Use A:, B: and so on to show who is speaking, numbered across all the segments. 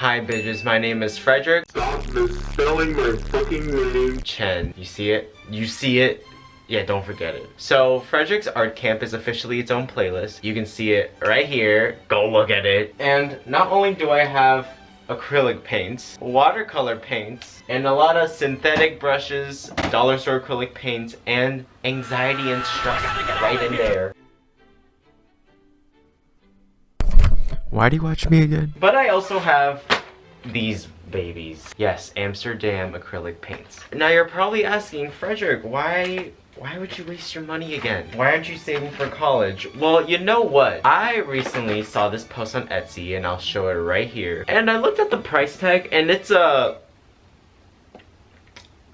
A: Hi bitches, my name is Frederick.
B: Stop misspelling my fucking name.
A: Chen. You see it? You see it? Yeah, don't forget it. So, Frederick's Art Camp is officially its own playlist. You can see it right here. Go look at it. And not only do I have acrylic paints, watercolor paints, and a lot of synthetic brushes, dollar store acrylic paints, and anxiety and stress right in there.
C: Why do you watch me again?
A: But I also have these babies. Yes, Amsterdam acrylic paints. Now you're probably asking, Frederick, why why would you waste your money again? Why aren't you saving for college? Well, you know what? I recently saw this post on Etsy and I'll show it right here. And I looked at the price tag and it's a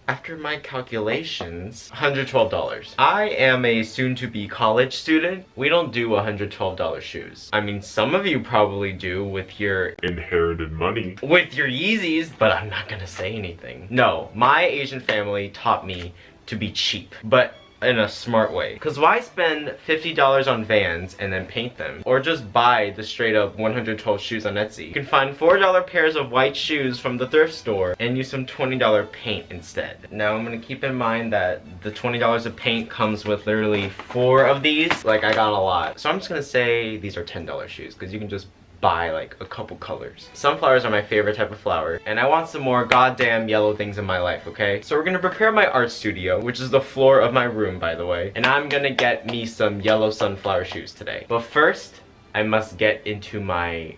A: after my calculations, $112. I am a soon-to-be college student. We don't do $112 shoes. I mean, some of you probably do with your
B: Inherited money.
A: with your Yeezys, but I'm not gonna say anything. No, my Asian family taught me to be cheap, but in a smart way. Because why spend $50 on Vans and then paint them? Or just buy the straight up 112 shoes on Etsy. You can find $4 pairs of white shoes from the thrift store and use some $20 paint instead. Now I'm gonna keep in mind that the $20 of paint comes with literally four of these. Like I got a lot. So I'm just gonna say these are $10 shoes because you can just buy like a couple colors. Sunflowers are my favorite type of flower and I want some more goddamn yellow things in my life, okay? So we're gonna prepare my art studio, which is the floor of my room by the way, and I'm gonna get me some yellow sunflower shoes today. But first, I must get into my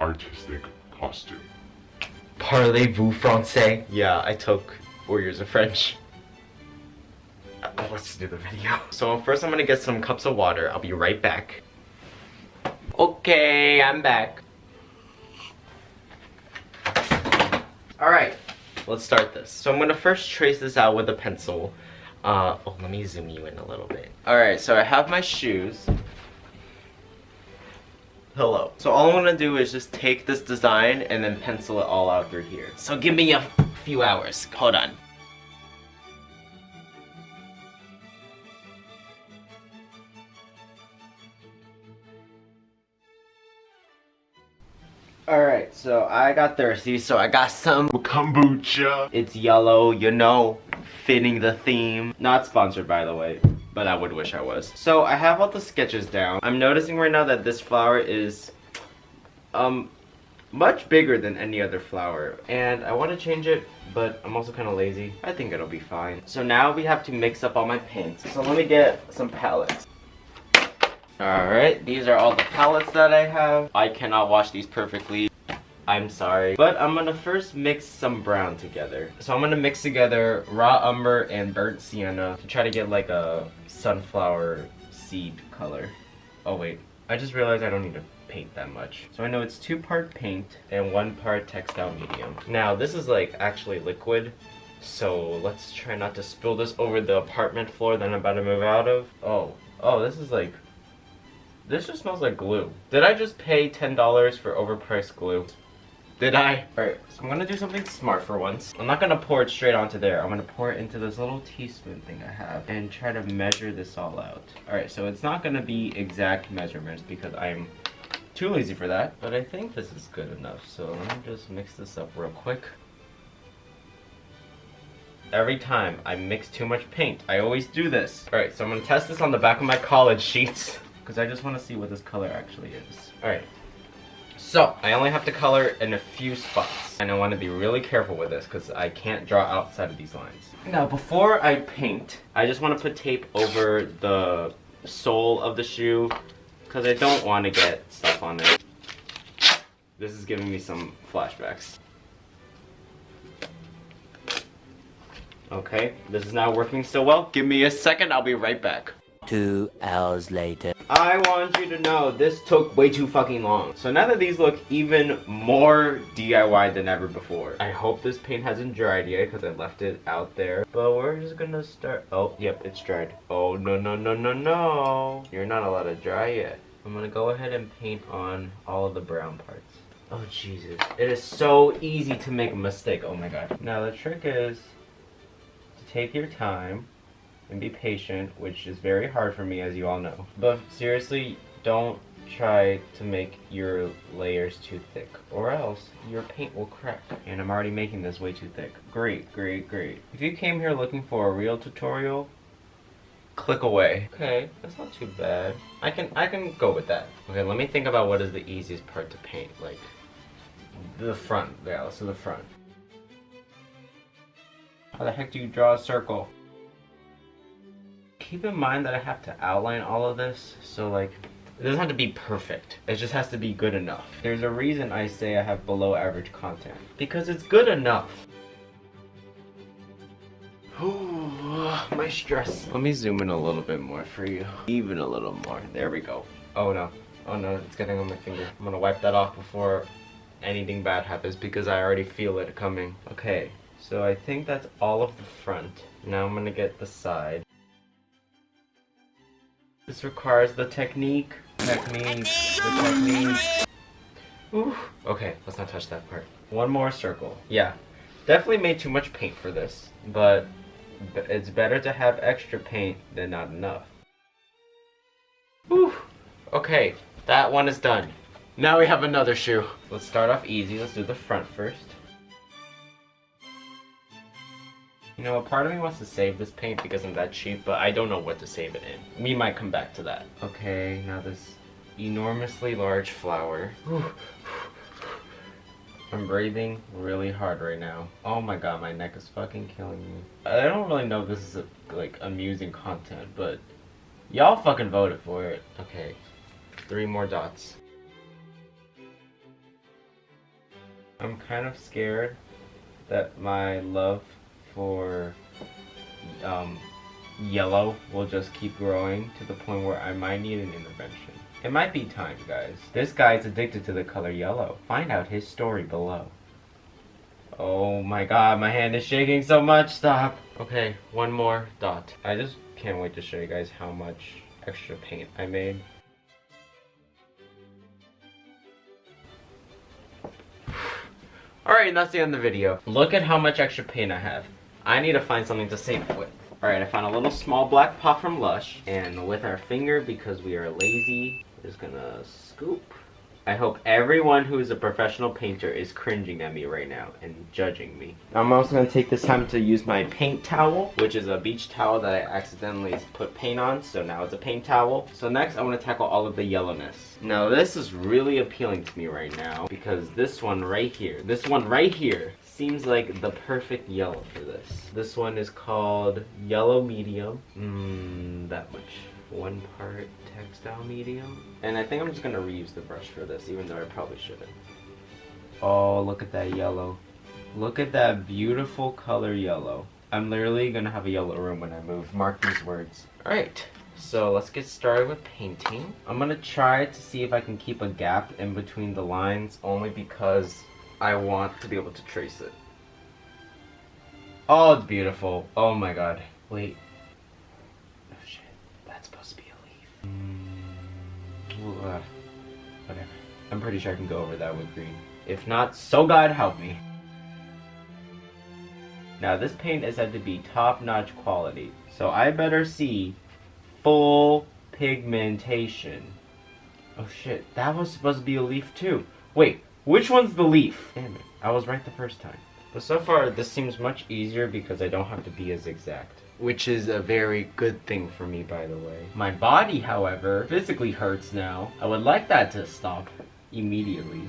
B: Artistic costume.
A: Parlez-vous français? Yeah, I took four years of French. Uh, Let's do the video. So first I'm gonna get some cups of water. I'll be right back. Okay, I'm back. Alright, let's start this. So I'm gonna first trace this out with a pencil. Uh, oh, let me zoom you in a little bit. Alright, so I have my shoes. Hello. So all I'm gonna do is just take this design and then pencil it all out through here. So give me a few hours. Hold on. Alright, so I got thirsty, so I got some.
B: Kombucha.
A: It's yellow, you know, fitting the theme. Not sponsored, by the way, but I would wish I was. So I have all the sketches down. I'm noticing right now that this flower is, um, much bigger than any other flower. And I want to change it, but I'm also kind of lazy. I think it'll be fine. So now we have to mix up all my paints. So let me get some palettes. Alright, these are all the palettes that I have. I cannot wash these perfectly. I'm sorry. But I'm gonna first mix some brown together. So I'm gonna mix together raw umber and burnt sienna to try to get like a sunflower seed color. Oh wait, I just realized I don't need to paint that much. So I know it's two part paint and one part textile medium. Now this is like actually liquid. So let's try not to spill this over the apartment floor that I'm about to move out of. Oh, oh, this is like this just smells like glue. Did I just pay $10 for overpriced glue? Did I? Alright, so I'm gonna do something smart for once. I'm not gonna pour it straight onto there. I'm gonna pour it into this little teaspoon thing I have and try to measure this all out. Alright, so it's not gonna be exact measurements because I'm too lazy for that. But I think this is good enough. So let me just mix this up real quick. Every time I mix too much paint, I always do this. Alright, so I'm gonna test this on the back of my college sheets because I just want to see what this color actually is. Alright, so I only have to color in a few spots and I want to be really careful with this because I can't draw outside of these lines. Now before I paint, I just want to put tape over the sole of the shoe because I don't want to get stuff on it. This is giving me some flashbacks. Okay, this is not working so well. Give me a second, I'll be right back.
D: Two hours later.
A: I want you to know this took way too fucking long. So now that these look even more DIY than ever before. I hope this paint hasn't dried yet because I left it out there. But we're just gonna start. Oh, yep, it's dried. Oh, no, no, no, no, no. You're not allowed to dry yet. I'm gonna go ahead and paint on all of the brown parts. Oh, Jesus. It is so easy to make a mistake. Oh my god. Now the trick is to take your time and be patient, which is very hard for me as you all know. But seriously, don't try to make your layers too thick or else your paint will crack. And I'm already making this way too thick. Great, great, great. If you came here looking for a real tutorial, click away. Okay, that's not too bad. I can I can go with that. Okay, let me think about what is the easiest part to paint. Like the front. Yeah, let's do the front. How the heck do you draw a circle? Keep in mind that I have to outline all of this, so like it doesn't have to be perfect. It just has to be good enough. There's a reason I say I have below average content. Because it's good enough. Ooh, my stress. Let me zoom in a little bit more for you. Even a little more. There we go. Oh no. Oh no, it's getting on my finger. I'm gonna wipe that off before anything bad happens because I already feel it coming. Okay, so I think that's all of the front. Now I'm gonna get the side. This requires the technique. Technique. The technique. Ooh. Okay, let's not touch that part. One more circle. Yeah. Definitely made too much paint for this, but it's better to have extra paint than not enough. Whew. Okay, that one is done. Now we have another shoe. Let's start off easy. Let's do the front first. You know, a part of me wants to save this paint because I'm that cheap, but I don't know what to save it in. We might come back to that. Okay, now this enormously large flower. I'm breathing really hard right now. Oh my god, my neck is fucking killing me. I don't really know if this is a, like amusing content, but y'all fucking voted for it. Okay, three more dots. I'm kind of scared that my love for um, yellow will just keep growing to the point where I might need an intervention. It might be time, guys. This guy's addicted to the color yellow. Find out his story below. Oh my god, my hand is shaking so much. Stop. Okay, one more dot. I just can't wait to show you guys how much extra paint I made. Alright, and that's the end of the video. Look at how much extra paint I have. I need to find something to save it with. Alright, I found a little small black pot from Lush. And with our finger, because we are lazy, we're just gonna scoop. I hope everyone who is a professional painter is cringing at me right now and judging me. I'm also gonna take this time to use my paint towel, which is a beach towel that I accidentally put paint on, so now it's a paint towel. So next, I wanna tackle all of the yellowness. Now this is really appealing to me right now, because this one right here, this one right here, seems like the perfect yellow for this. This one is called Yellow Medium. Mmm, that much. One part textile medium. And I think I'm just gonna reuse the brush for this, even though I probably shouldn't. Oh, look at that yellow. Look at that beautiful color yellow. I'm literally gonna have a yellow room when I move. Mark these words. Alright, so let's get started with painting. I'm gonna try to see if I can keep a gap in between the lines only because I want to be able to trace it. Oh, it's beautiful. Oh my god. Wait. Oh shit. That's supposed to be a leaf. Mm, uh, whatever. I'm pretty sure I can go over that with green. If not, so God help me. Now this paint is said to be top-notch quality, so I better see full pigmentation. Oh shit, that was supposed to be a leaf too. Wait, which one's the leaf? Damn it, I was right the first time. But so far, this seems much easier because I don't have to be as exact. Which is a very good thing for me, by the way. My body, however, physically hurts now. I would like that to stop immediately.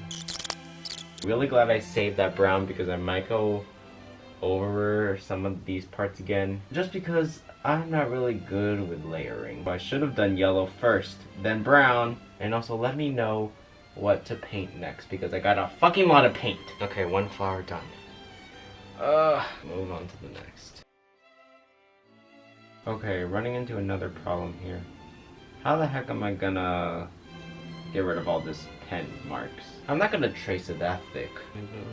A: Really glad I saved that brown because I might go over some of these parts again. Just because I'm not really good with layering. I should have done yellow first, then brown, and also let me know what to paint next because I got a fucking lot of paint. Okay, one flower done. Uh, move on to the next. Okay, running into another problem here. How the heck am I gonna get rid of all this pen marks? I'm not gonna trace it that thick.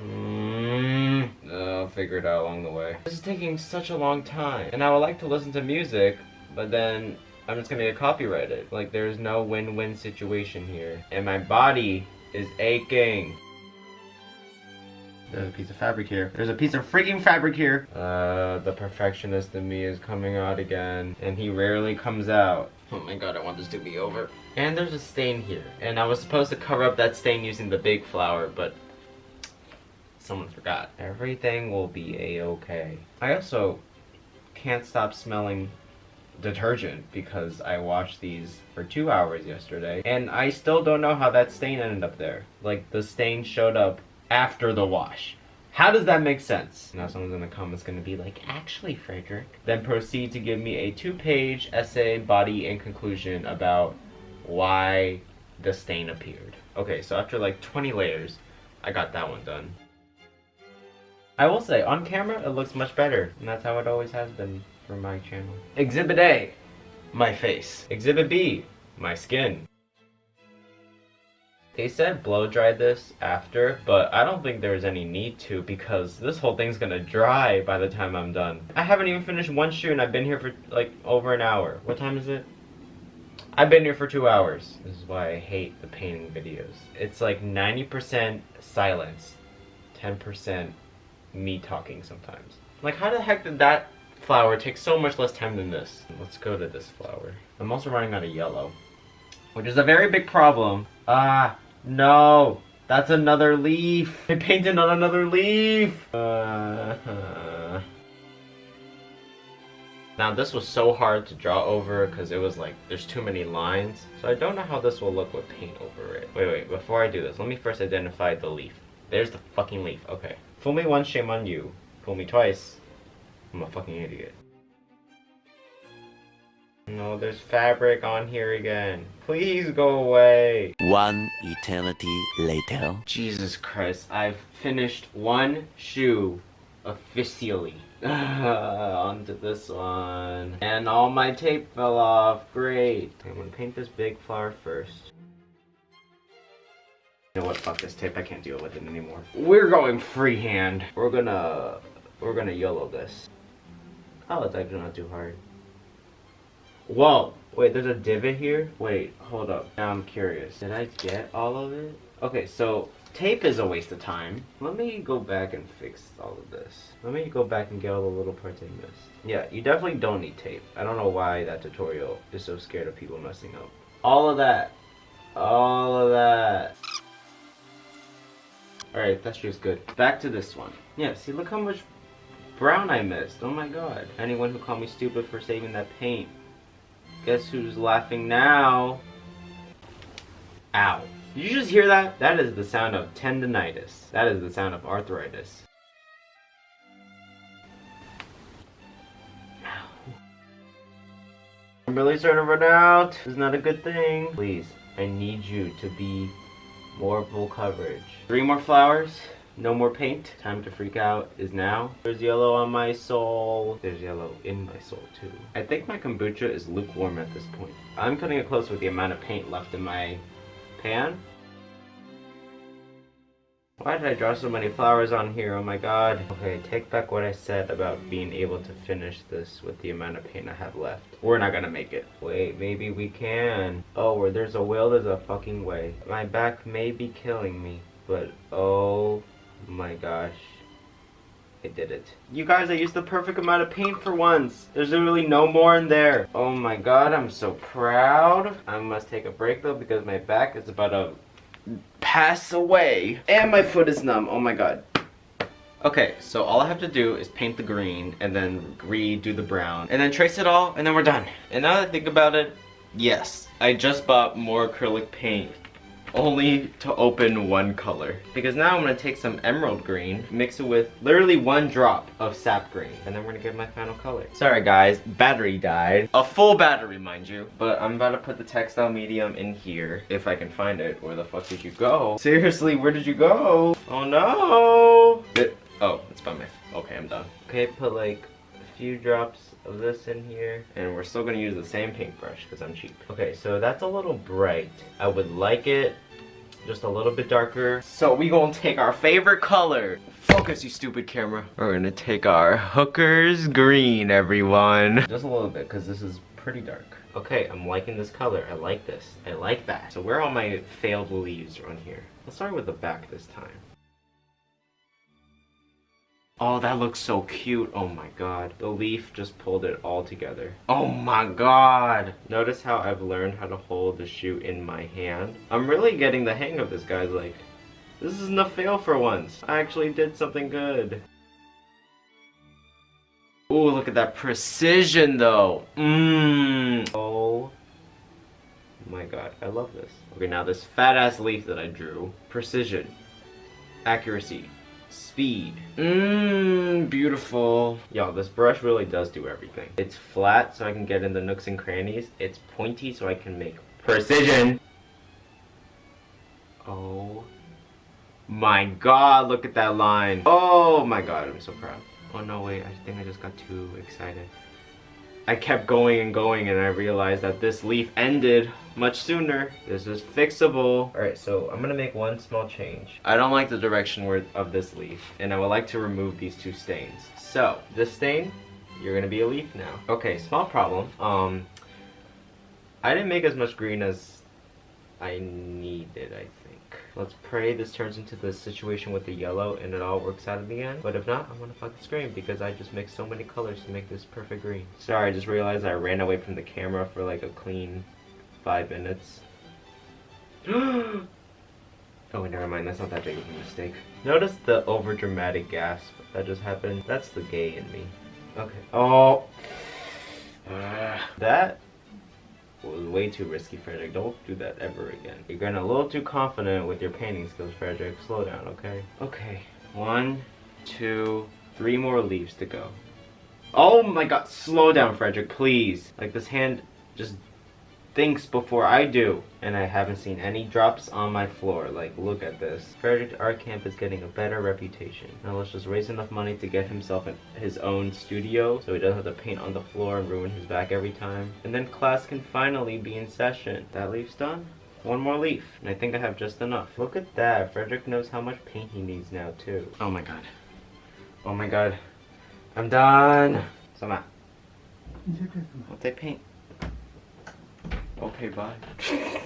A: Mm, I'll figure it out along the way. This is taking such a long time, and I would like to listen to music, but then I'm just gonna get copyrighted. Like, there's no win-win situation here. And my body is aching. There's a piece of fabric here. There's a piece of freaking fabric here. Uh, the perfectionist in me is coming out again, and he rarely comes out. Oh my god, I want this to be over. And there's a stain here, and I was supposed to cover up that stain using the big flower, but someone forgot. Everything will be a-okay. I also can't stop smelling detergent because I washed these for two hours yesterday and I still don't know how that stain ended up there. Like the stain showed up after the wash. How does that make sense? Now someone's in the comments gonna be like, actually Frederick. Then proceed to give me a two page essay, body, and conclusion about why the stain appeared. Okay, so after like 20 layers, I got that one done. I will say, on camera, it looks much better, and that's how it always has been for my channel. Exhibit A, my face. Exhibit B, my skin. They said blow dry this after, but I don't think there's any need to because this whole thing's gonna dry by the time I'm done. I haven't even finished one shoe and I've been here for like over an hour. What time is it? I've been here for two hours. This is why I hate the painting videos. It's like 90% silence, 10% me talking sometimes. Like how the heck did that flower takes so much less time than this? Let's go to this flower. I'm also running out of yellow, which is a very big problem. Ah, no. That's another leaf. I painted on another leaf. Uh, Now this was so hard to draw over because it was like, there's too many lines. So I don't know how this will look with paint over it. Wait, wait, before I do this, let me first identify the leaf. There's the fucking leaf, okay. Fool me once, shame on you. Fool me twice, I'm a fucking idiot. No, there's fabric on here again. Please go away.
D: One eternity later.
A: Jesus Christ, I've finished one shoe officially. Onto this one. And all my tape fell off. Great. I'm gonna paint this big flower first. You know what? Fuck this tape. I can't deal with it anymore. We're going freehand. We're gonna... We're gonna YOLO this. Oh, it's actually not too hard. Whoa! Wait, there's a divot here? Wait, hold up. Now I'm curious. Did I get all of it? Okay, so tape is a waste of time. Let me go back and fix all of this. Let me go back and get all the little parts I missed. Yeah, you definitely don't need tape. I don't know why that tutorial is so scared of people messing up. All of that. All of that. Alright, that shoe's good. Back to this one. Yeah, see, look how much brown I missed. Oh my god. Anyone who called me stupid for saving that paint. Guess who's laughing now? Ow. Did you just hear that? That is the sound of tendonitis. That is the sound of arthritis. I'm really starting to run out. This is not a good thing. Please, I need you to be more full coverage. Three more flowers. No more paint. Time to freak out is now. There's yellow on my sole. There's yellow in my soul too. I think my kombucha is lukewarm at this point. I'm cutting it close with the amount of paint left in my pan. Why did I draw so many flowers on here? Oh my god. Okay, take back what I said about being able to finish this with the amount of paint I have left. We're not gonna make it. Wait, maybe we can. Oh, where there's a will, there's a fucking way. My back may be killing me, but oh my gosh. I did it. You guys, I used the perfect amount of paint for once. There's literally no more in there. Oh my god, I'm so proud. I must take a break though because my back is about to pass away. And my foot is numb. Oh my god. Okay, so all I have to do is paint the green and then redo the brown and then trace it all and then we're done. And now that I think about it, yes, I just bought more acrylic paint only to open one color. Because now I'm gonna take some emerald green, mix it with literally one drop of sap green, and then we're gonna get my final color. Sorry guys, battery died. A full battery, mind you. But I'm about to put the textile medium in here, if I can find it. Where the fuck did you go? Seriously, where did you go? Oh no! It, oh, it's by my, okay, I'm done. Okay, put like few drops of this in here and we're still gonna use the same paintbrush because I'm cheap. Okay, so that's a little bright. I would like it just a little bit darker. So we gonna take our favorite color. Focus, you stupid camera. We're gonna take our hooker's green, everyone. Just a little bit, because this is pretty dark. Okay, I'm liking this color. I like this. I like that. So where are all my failed leaves on here? Let's start with the back this time. Oh, that looks so cute. Oh my god. The leaf just pulled it all together. Oh my god. Notice how I've learned how to hold the shoe in my hand. I'm really getting the hang of this, guys. Like, this isn't a fail for once. I actually did something good. Ooh, look at that precision though. Mmm. Oh my god, I love this. Okay, now this fat ass leaf that I drew. Precision. Accuracy. Speed. Mmm, beautiful. Y'all, this brush really does do everything. It's flat so I can get in the nooks and crannies. It's pointy so I can make precision. Oh my god, look at that line. Oh my god, I'm so proud. Oh no, wait, I think I just got too excited. I kept going and going and I realized that this leaf ended much sooner. This is fixable. Alright, so I'm gonna make one small change. I don't like the direction of this leaf and I would like to remove these two stains. So, this stain, you're gonna be a leaf now. Okay, small problem. Um, I didn't make as much green as I needed, I think. Let's pray this turns into the situation with the yellow and it all works out in the end. But if not, I'm gonna fucking scream because I just mixed so many colors to make this perfect green. Sorry, I just realized I ran away from the camera for like a clean five minutes. oh, never mind. That's not that big of a mistake. Notice the over dramatic gasp that just happened. That's the gay in me. Okay. Oh. Uh, that way too risky, Frederick. Don't do that ever again. You're getting a little too confident with your painting skills, Frederick. Slow down, okay? Okay. One, two, three more leaves to go. Oh my god, slow down, Frederick, please. Like, this hand just thinks before I do. And I haven't seen any drops on my floor. Like, look at this. Frederick Art Camp is getting a better reputation. Now let's just raise enough money to get himself in his own studio so he doesn't have to paint on the floor and ruin his back every time. And then class can finally be in session. That leaf's done. One more leaf, and I think I have just enough. Look at that. Frederick knows how much paint he needs now, too. Oh my god. Oh my god. I'm done. So I'm I'll take paint. Okay, bye. that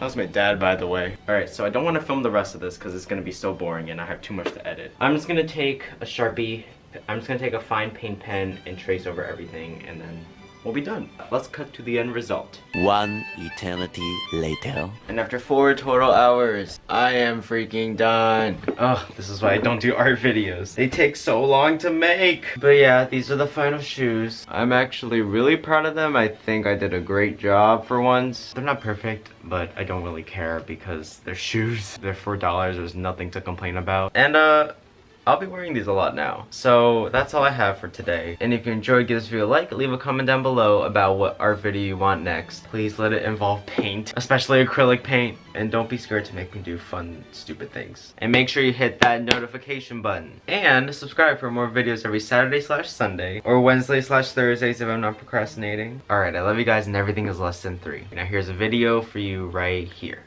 A: was my dad, by the way. Alright, so I don't want to film the rest of this because it's going to be so boring and I have too much to edit. I'm just going to take a Sharpie, I'm just going to take a fine paint pen and trace over everything and then we'll be done. Let's cut to the end result.
D: One eternity later.
A: And after four total hours, I am freaking done. Oh, this is why I don't do art videos. They take so long to make. But yeah, these are the final shoes. I'm actually really proud of them. I think I did a great job for once. They're not perfect, but I don't really care because they're shoes. They're $4. There's nothing to complain about. And uh, I'll be wearing these a lot now. So that's all I have for today. And if you enjoyed, give this video a like, leave a comment down below about what art video you want next. Please let it involve paint, especially acrylic paint. And don't be scared to make me do fun, stupid things. And make sure you hit that notification button. And subscribe for more videos every Saturday slash Sunday, or Wednesday slash Thursdays if I'm not procrastinating. Alright, I love you guys and everything is less than three. Now here's a video for you right here.